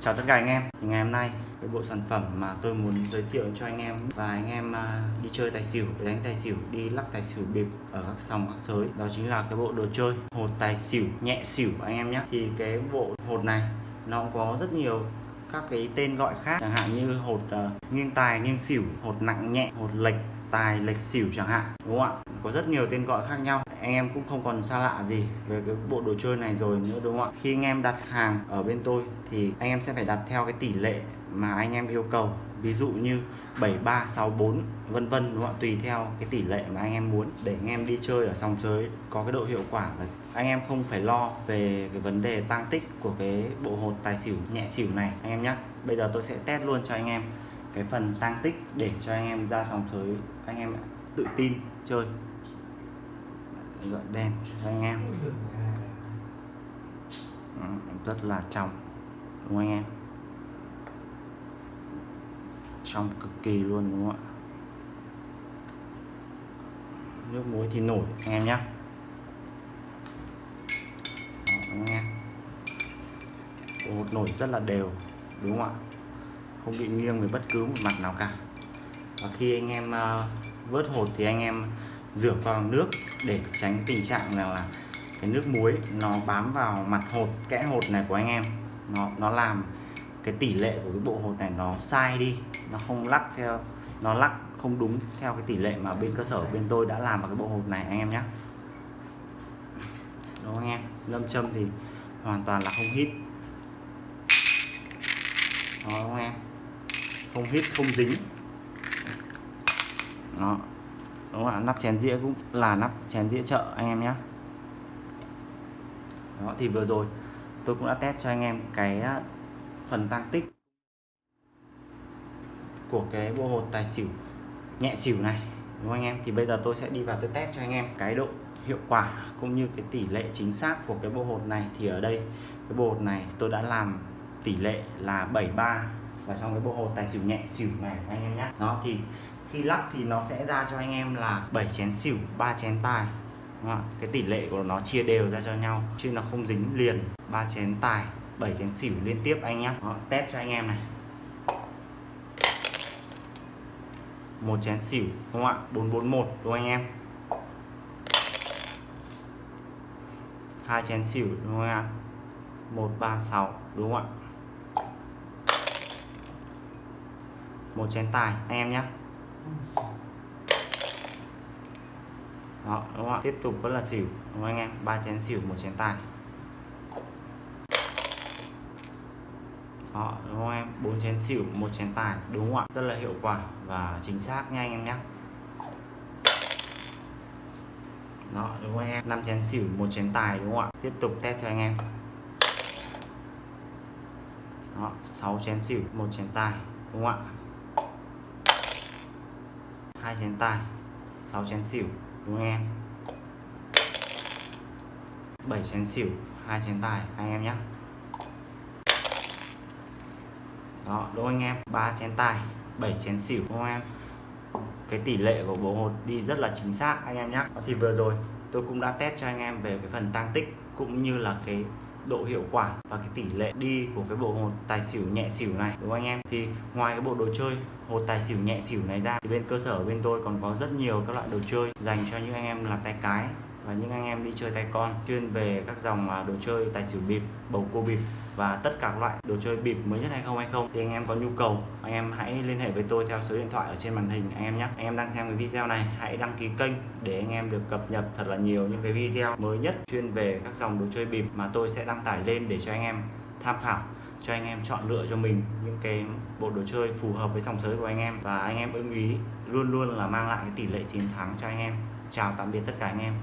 Chào tất cả anh em. Ngày hôm nay cái bộ sản phẩm mà tôi muốn giới thiệu cho anh em Và anh em à, đi chơi tài xỉu, đánh tài xỉu, đi lắc tài xỉu bịp ở các sòng các sới. Đó chính là cái bộ đồ chơi hột tài xỉu, nhẹ xỉu anh em nhé. Thì cái bộ hột này nó có rất nhiều các cái tên gọi khác. Chẳng hạn như hột uh, nghiêng tài, nghiêng xỉu, hột nặng nhẹ, hột lệch tài lệch xỉu chẳng hạn, đúng không ạ? Có rất nhiều tên gọi khác nhau. Anh em cũng không còn xa lạ gì về cái bộ đồ chơi này rồi nữa, đúng không ạ? Khi anh em đặt hàng ở bên tôi thì anh em sẽ phải đặt theo cái tỷ lệ mà anh em yêu cầu. Ví dụ như 7364 vân vân, đúng không ạ? Tùy theo cái tỷ lệ mà anh em muốn. Để anh em đi chơi ở sòng sới có cái độ hiệu quả và anh em không phải lo về cái vấn đề tăng tích của cái bộ hột tài xỉu, nhẹ xỉu này. Anh em nhé bây giờ tôi sẽ test luôn cho anh em cái phần tăng tích để cho anh em ra sòng sới anh em tự tin chơi. Gọi đen cho anh em. Ừ, rất là trong đúng không anh em? Trong cực kỳ luôn đúng không ạ? Nước muối thì nổi anh em nhé nghe Ồ, nổi rất là đều đúng không ạ? Không bị nghiêng về bất cứ một mặt nào cả. Và khi anh em uh, vớt hột thì anh em rửa vào nước để tránh tình trạng là, là cái nước muối nó bám vào mặt hột kẽ hột này của anh em. Nó nó làm cái tỷ lệ của cái bộ hột này nó sai đi nó không lắc theo nó lắc không đúng theo cái tỷ lệ mà bên cơ sở bên tôi đã làm vào cái bộ hột này anh em nhé. Đó anh em? Lâm châm thì hoàn toàn là không hít. Đó anh không em? Không hít, không dính. Đó. Đúng là nắp chén dĩa cũng là nắp chén dĩa chợ anh em nhé. Đó, thì vừa rồi tôi cũng đã test cho anh em cái phần tăng tích của cái bộ hột tài xỉu, nhẹ xỉu này, đúng không anh em? Thì bây giờ tôi sẽ đi vào tôi test cho anh em cái độ hiệu quả cũng như cái tỷ lệ chính xác của cái bộ hột này. Thì ở đây, cái bộ hột này tôi đã làm tỷ lệ là 73 và trong cái bộ hột tài xỉu nhẹ xỉu này của anh em nhé nó thì khi lắc thì nó sẽ ra cho anh em là 7 chén xỉu 3 chén tài. Đúng không? cái tỷ lệ của nó chia đều ra cho nhau chứ nó không dính liền. 3 chén tài 7 chén xỉu liên tiếp anh nhé Đó, test cho anh em này. Một chén xỉu đúng không ạ? 441 đúng không anh em? Hai chén xỉu đúng không ạ? 136 đúng không ạ? Một chén tài, anh em nhé. Đó, đúng không ạ? Tiếp tục vẫn là xỉu, đúng không anh em? Ba chén xỉu, một chén tài. Đó, đúng không em? Bốn chén xỉu, một chén tài, đúng không ạ? Rất là hiệu quả và chính xác nha anh em nhé. Đó, đúng không anh em? Năm chén xỉu, một chén tài, đúng không ạ? Tiếp tục test cho anh em. Đó, sáu chén xỉu, một chén tài, đúng không ạ? Hai chén tài 6 chén xỉu, đúng không em? 7 chén xỉu, hai chén tài anh em nhé. Đó, đúng anh em? Ba chén tài 7 chén xỉu, đúng không em? Cái tỷ lệ của bộ hột đi rất là chính xác, anh em nhé. Thì vừa rồi tôi cũng đã test cho anh em về cái phần tăng tích cũng như là cái độ hiệu quả và cái tỷ lệ đi của cái bộ hột tài xỉu nhẹ xỉu này, đúng không anh em? Thì ngoài cái bộ đồ chơi hột tài xỉu nhẹ xỉu này ra, thì bên cơ sở bên tôi còn có rất nhiều các loại đồ chơi dành cho những anh em là tay cái và những anh em đi chơi tay con, chuyên về các dòng à, đồ chơi tài xỉu bịp, bầu cua bịp và tất cả các loại đồ chơi bịp mới nhất hay không hay không. Thì anh em có nhu cầu, anh em hãy liên hệ với tôi theo số điện thoại ở trên màn hình, anh em nhé. Anh em đang xem cái video này, hãy đăng ký kênh để anh em được cập nhật thật là nhiều những cái video mới nhất chuyên về các dòng đồ chơi bịp mà tôi sẽ đăng tải lên để cho anh em tham khảo, cho anh em chọn lựa cho mình những cái bộ đồ chơi phù hợp với dòng sới của anh em. Và anh em ưng ý, luôn luôn là mang lại cái tỷ lệ chiến thắng cho anh em. Chào tạm biệt tất cả anh em.